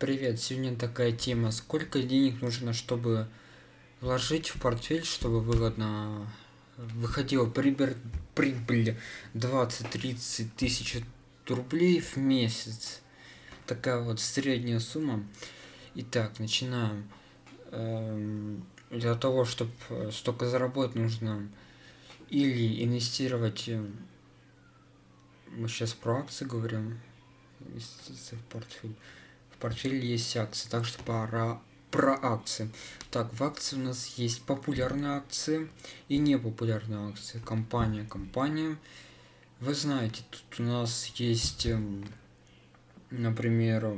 Привет, сегодня такая тема. Сколько денег нужно, чтобы вложить в портфель, чтобы выгодно выходила прибыль, прибыль 20-30 тысяч рублей в месяц. Такая вот средняя сумма. Итак, начинаем. Эм, для того, чтобы столько заработать, нужно или инвестировать, э, мы сейчас про акции говорим, инвестиции в портфель в портфеле есть акции, так что пора про акции. Так, в акции у нас есть популярные акции и непопулярные акции. Компания, компания. Вы знаете, тут у нас есть, эм, например,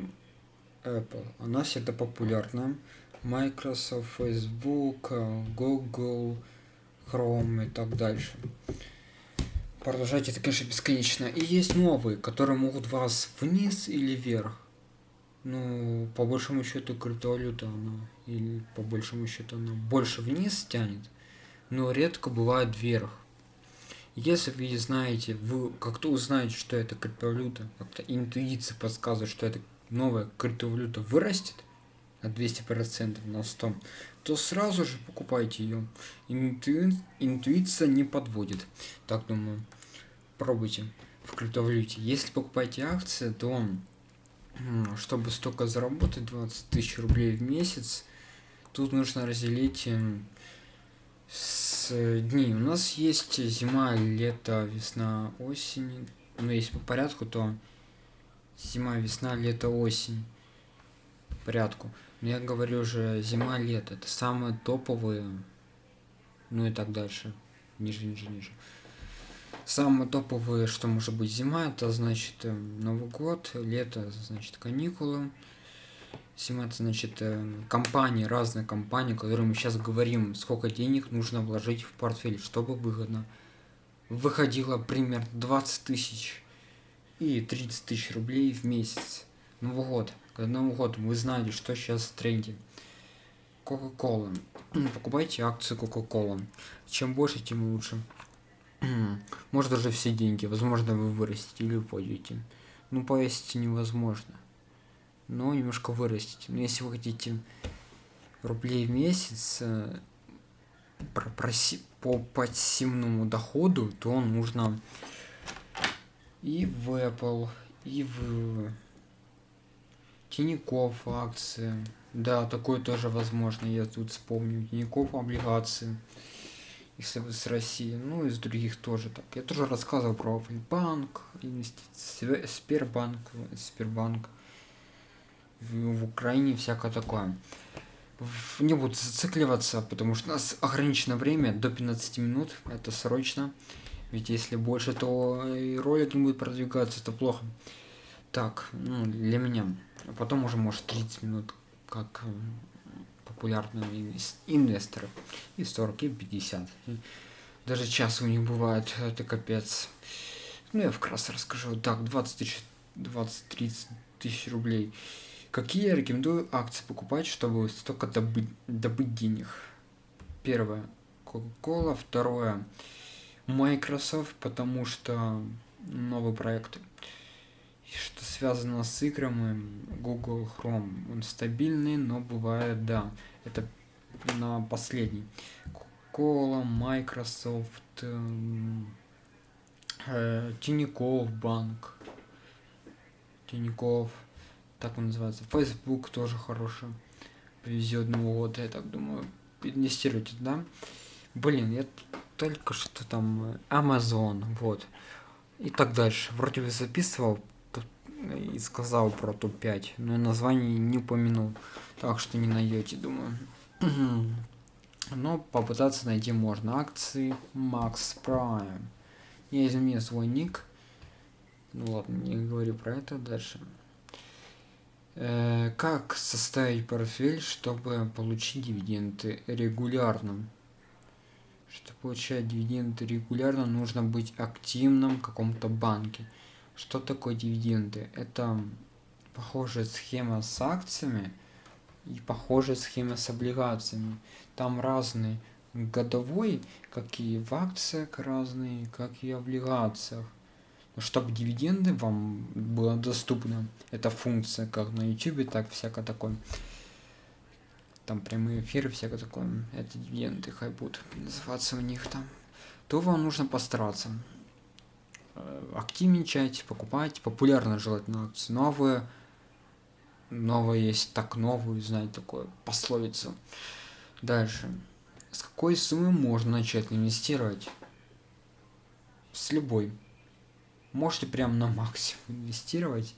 Apple. Она всегда популярна. Microsoft, Facebook, Google, Chrome и так дальше. Продолжать это, конечно, бесконечно. И есть новые, которые могут вас вниз или вверх ну, по большому счету криптовалюта, она, или по большому счету она больше вниз тянет, но редко бывает вверх. Если вы знаете, вы как-то узнаете, что это криптовалюта, как-то интуиция подсказывает, что это новая криптовалюта вырастет на 200% на 100, то сразу же покупайте ее. Инту... Интуиция не подводит. Так думаю. Пробуйте в криптовалюте. Если покупаете акции, то чтобы столько заработать 20 тысяч рублей в месяц тут нужно разделить эм, с дней у нас есть зима лето весна осень. Но если по порядку то зима весна лето осень. По порядку. Но я говорю уже зима лето это самые топовые ну и так дальше ниже ниже ниже Самые топовые, что может быть зима, это значит э, Новый год, лето, значит каникулы. Зима, это значит э, компании, разные компании, которые мы сейчас говорим, сколько денег нужно вложить в портфель, чтобы выгодно. Выходило примерно 20 тысяч и 30 тысяч рублей в месяц. Новый год. К Новому году вы знали, что сейчас в тренде. Кока-кола. Покупайте акции Кока-кола. Чем больше, тем лучше. Может даже все деньги. Возможно, вы вырастите или упадете. Ну, повесить невозможно. Но немножко вырастите. Но если вы хотите рублей в месяц э, проси по пассивному доходу, то нужно и в Apple, и в Тинькофф акции. Да, такое тоже возможно, я тут вспомню. Тинькофф облигации если вы с России, ну и с других тоже так. Я тоже рассказывал про банк, инвестиции, Сбербанк, Сбербанк в, в Украине, всякое такое. Не буду зацикливаться, потому что у нас ограничено время до 15 минут, это срочно. Ведь если больше, то и ролик не будет продвигаться, это плохо. Так, ну, для меня. А потом уже может 30 минут, как популярные инвесторы. И 40, и 50. Даже час у них бывает, это капец. Ну, я вкратце расскажу. Так, 20 тысяч, 20-30 тысяч рублей. Какие я рекомендую акции покупать, чтобы столько добыть, добыть денег? Первое. Coca-Cola. Второе. Microsoft, потому что новые проекты что связано с играми Google Chrome. Он стабильный, но бывает, да, это на последний. Coca-Cola, Microsoft, эм, э, Тинькофф банк, Тинькофф, так он называется. Facebook тоже хороший. Повезет Новый год, я так думаю. Инвестируйте, да? Блин, я только что там э, Amazon, вот. И так дальше. Вроде бы записывал, и сказал про топ-5, но название не упомянул, так что не найдете, думаю. но попытаться найти можно. Акции Max Prime. Я изменил свой ник. Ну ладно, не говорю про это дальше. Э, как составить портфель, чтобы получить дивиденды регулярно? Чтобы получать дивиденды регулярно, нужно быть активным в каком-то банке. Что такое дивиденды? Это похожая схема с акциями и похожая схема с облигациями. Там разные годовой, как и в акциях разные, как и в облигациях. чтобы дивиденды вам было доступно. Это функция как на YouTube, так всякое такое. Там прямые эфиры, всякое такое. Это дивиденды, хай будут называться у них там. То вам нужно постараться активничать, покупать, популярно желательно акции новые. Новые есть так новую, знаете, такое пословицу. Дальше. С какой суммы можно начать инвестировать? С любой можете прям на максимум инвестировать.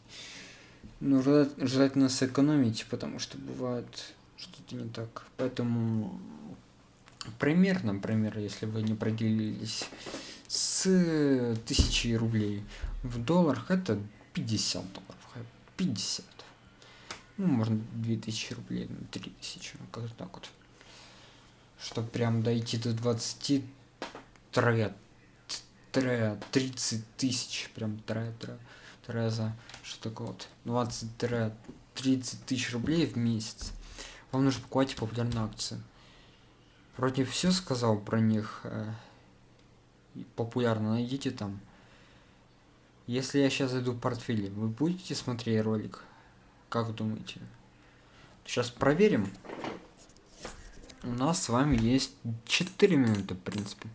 Но желательно сэкономить, потому что бывает что-то не так. Поэтому примерно, например, если вы не проделились с тысячи рублей в долларах, это 50 долларов. 50. Ну, можно 2000 рублей, 3000, ну, как так вот. Чтобы прям дойти до 20 трет тре 30 тысяч, прям тре, тре, треза, что такое вот, 20 тре 30 тысяч рублей в месяц. Вам нужно покупать популярные акции. Вроде все сказал про них. Популярно найдите там. Если я сейчас зайду в портфель, вы будете смотреть ролик? Как думаете? Сейчас проверим. У нас с вами есть 4 минуты, в принципе.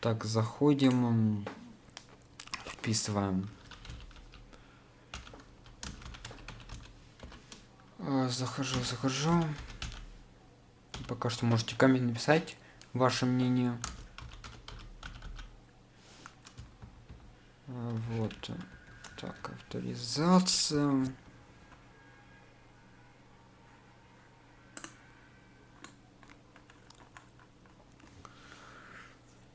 Так, заходим, вписываем. А, захожу, захожу. Пока что можете коммент написать ваше мнение. А, вот. Так, авторизация.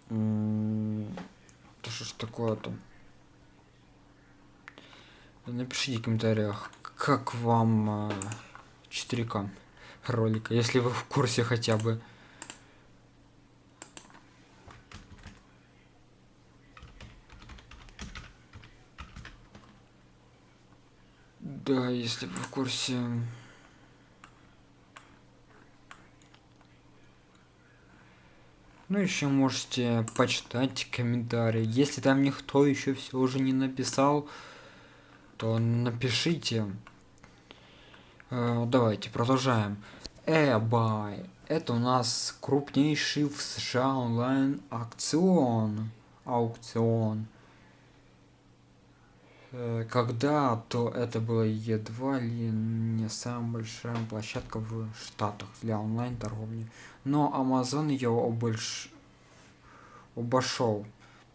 Да что ж такое-то? Напишите в комментариях, как вам 4К а, ролика, если вы в курсе хотя бы. Да, если вы в курсе. Ну, еще можете почитать комментарии. Если там никто еще все уже не написал, то напишите. Э, давайте продолжаем. eBay. Это у нас крупнейший в США онлайн аукцион. Аукцион. Э, когда-то это была едва ли не самая большая площадка в Штатах для онлайн-торговли. Но Amazon ее обольш... обошел.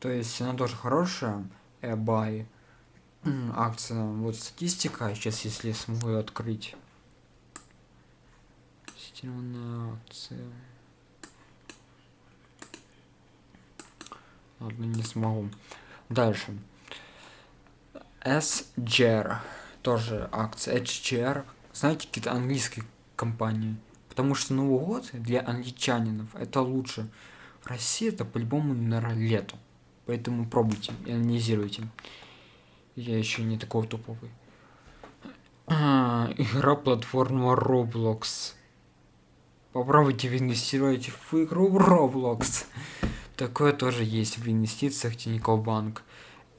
То есть она тоже хорошая, eBay. Акция, вот статистика, сейчас если смогу ее открыть. Тестированная акция. Ладно, не смогу. Дальше. SGR, тоже акция HGR, знаете, какие-то английские компании. Потому что Новый год для англичанинов это лучше. В России это по-любому, наверное, лето. Поэтому пробуйте и анализируйте. Я еще не такой топовый. А, игра платформа Roblox. Попробуйте инвестировать в игру Roblox. Такое тоже есть в инвестициях Тинькофф Банк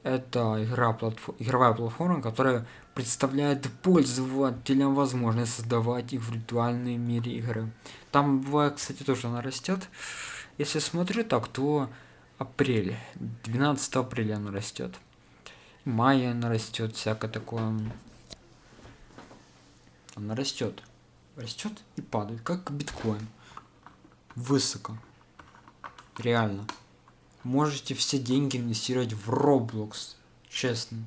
это игра платф... игровая платформа, которая представляет пользователям возможность создавать их в виртуальной мире игры. Там бывает, кстати, тоже она растет. Если смотрю так, то апрель, 12 апреля она растет. Мая она растет, всякое такое. Она растет. Растет и падает, как биткоин. Высоко. Реально можете все деньги инвестировать в Roblox. Честно.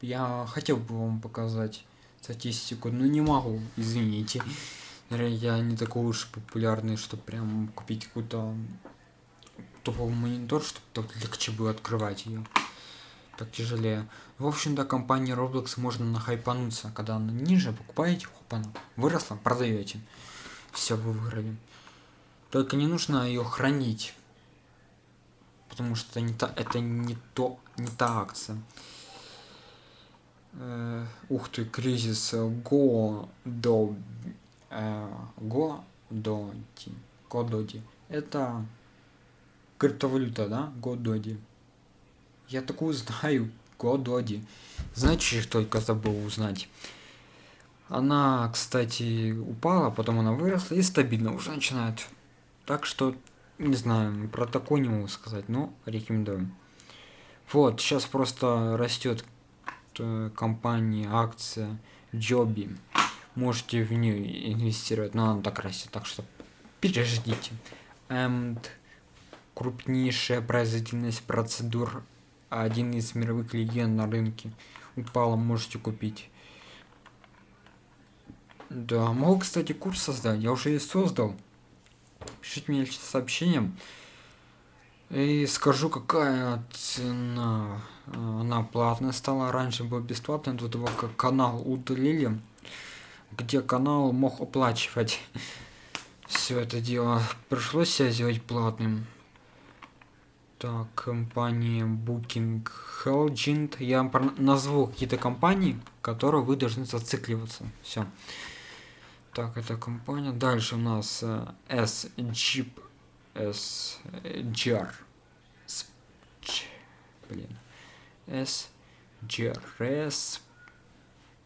Я хотел бы вам показать статистику, но не могу, извините. Я не такой уж популярный, чтобы прям купить какой-то топовый монитор, чтобы так легче было открывать ее. Так тяжелее. В общем-то, компания Roblox можно нахайпануться, когда она ниже, покупаете, хопана, выросла, продаете. Все, вы выиграли. Только не нужно ее хранить потому что не та, это не то, не та акция. Э, ух ты, кризис Go до э, Go Доди. Гододи. Это криптовалюта, да? Гододи. Я такую знаю. Гододи. Знаете, что только забыл узнать? Она, кстати, упала, потом она выросла и стабильно уже начинает. Так что, не знаю, про такое не могу сказать, но рекомендую. Вот, сейчас просто растет э, компания, акция Джоби. Можете в нее инвестировать, но она так растет, так что переждите. And крупнейшая производительность процедур, один из мировых легенд на рынке. Упала, можете купить. Да, могу, кстати, курс создать. Я уже и создал. Пишите мне сообщением. И скажу, какая цена. Она платная стала. Раньше был бесплатный, до того как канал удалили. Где канал мог оплачивать все это дело. Пришлось себя сделать платным. Так, компания Booking Helgent. Я назву какие-то компании, которые вы должны зацикливаться. Все. Так, это компания. Дальше у нас uh, S Jeep S GR. Блин. S GRS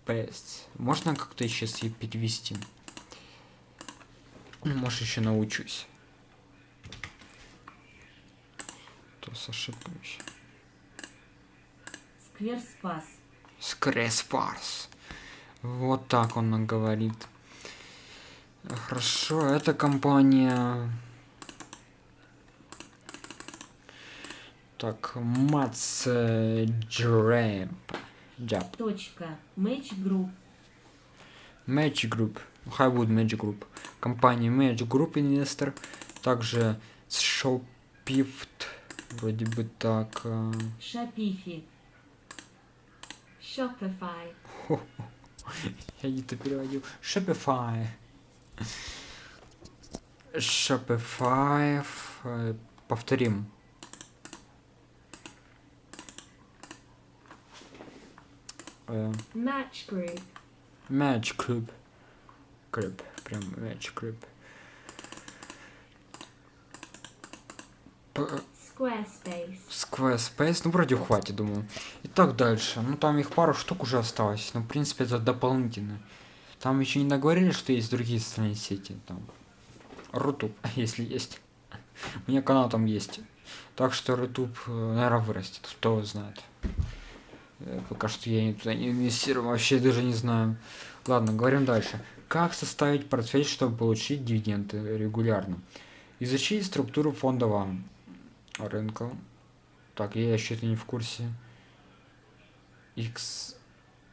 Space. Можно как-то сейчас и перевести? Может еще научусь. То с ошибками. Скверспас. Скверспас. Вот так он говорит. Хорошо, это компания... Так, Мац Джрэп. Джаб. Точка. Match Group. Match Group. Highwood Magic Group. Компания Magic Group инвестор. Также Shopify. Вроде бы так. Shopify. Shopify. Я не то переводил. Shopify. Shopify. Э, повторим. Э, Match Group. Match Group. Group. Прям Match Group. Squarespace. Squarespace, ну вроде хватит, думаю. Итак, дальше. Ну там их пару штук уже осталось. Но в принципе это дополнительно. Там еще не наговорили, что есть другие социальные сети. Там. Рутуб, если есть. У меня канал там есть. Так что Рутуб, э, наверное, вырастет. Кто знает. Э, пока что я туда не инвестирую, вообще даже не знаю. Ладно, говорим дальше. Как составить портфель, чтобы получить дивиденды регулярно? Изучить структуру фондового рынка. Так, я еще это не в курсе. X,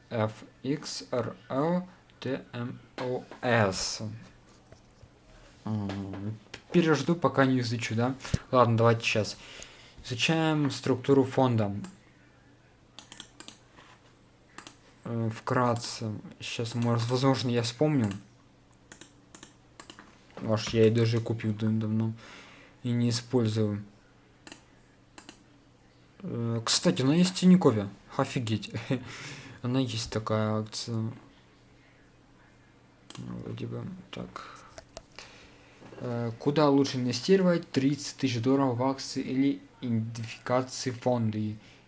F, X, R, L, TMOS. Пережду, пока не изучу, да? Ладно, давайте сейчас. Изучаем структуру фонда. Э, вкратце. Сейчас, может, возможно, я вспомню. Аж я и даже купил давно. И не использую. Э, кстати, она есть в Тинькове. Офигеть. Она есть такая акция. Вроде бы так. Э, куда лучше инвестировать? 30 тысяч долларов в акции или идентификации фонда.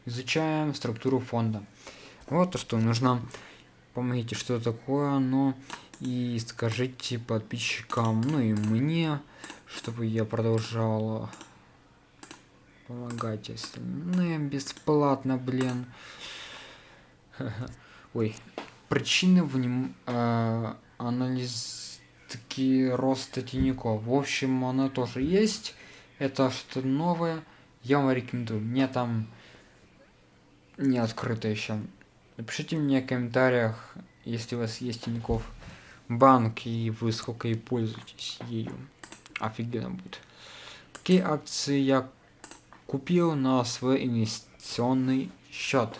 Изучаем структуру фонда. Вот то, что нужно. Помогите, что такое но И скажите подписчикам, ну и мне, чтобы я продолжал помогать остальным бесплатно, блин. Ой, причины в нем э, анализ такие роста тенников. В общем, оно тоже есть. Это что новое. Я вам рекомендую. Мне там не открыто еще. Напишите мне в комментариях, если у вас есть тиньков банк и вы сколько и пользуетесь ею. Офигенно будет. Какие акции я купил на свой инвестиционный счет?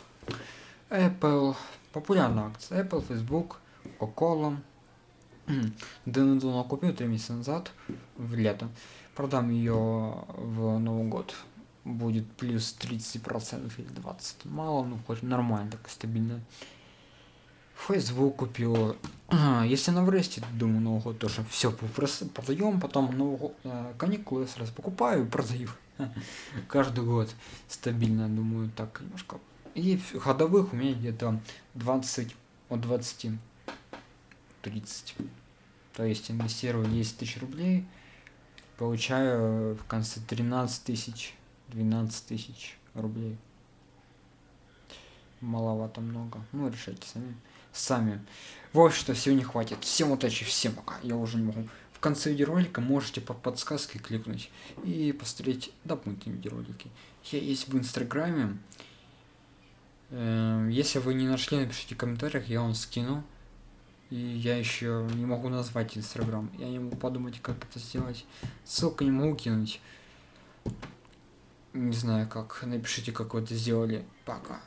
Apple, популярная акция. Apple, Facebook, Coca-Cola. Давно купил 3 месяца назад, в лето. Продам ее в Новый год. Будет плюс 30% или 20%. Мало, ну хоть нормально, так стабильно. Facebook купил. Если она вырастет, думаю, Новый год тоже все продаем, потом Новый год, э, каникулы сразу покупаю и продаю. каждый год стабильно, думаю, так немножко. И ходовых у меня где-то 20 от 20 30. То есть инвестирую 10 тысяч рублей, получаю в конце 13 тысяч, 12 тысяч рублей. Маловато много. Ну, решайте сами. Сами. Вот что, сегодня хватит. Всем удачи, всем пока. Я уже не могу. В конце видеоролика можете по подсказке кликнуть и посмотреть дополнительные видеоролики. Я есть в инстаграме. Эм, если вы не нашли, напишите в комментариях, я вам скину. И я еще не могу назвать инстаграм. Я не могу подумать, как это сделать. Ссылку не могу кинуть. Не знаю как. Напишите, как вы это сделали. Пока.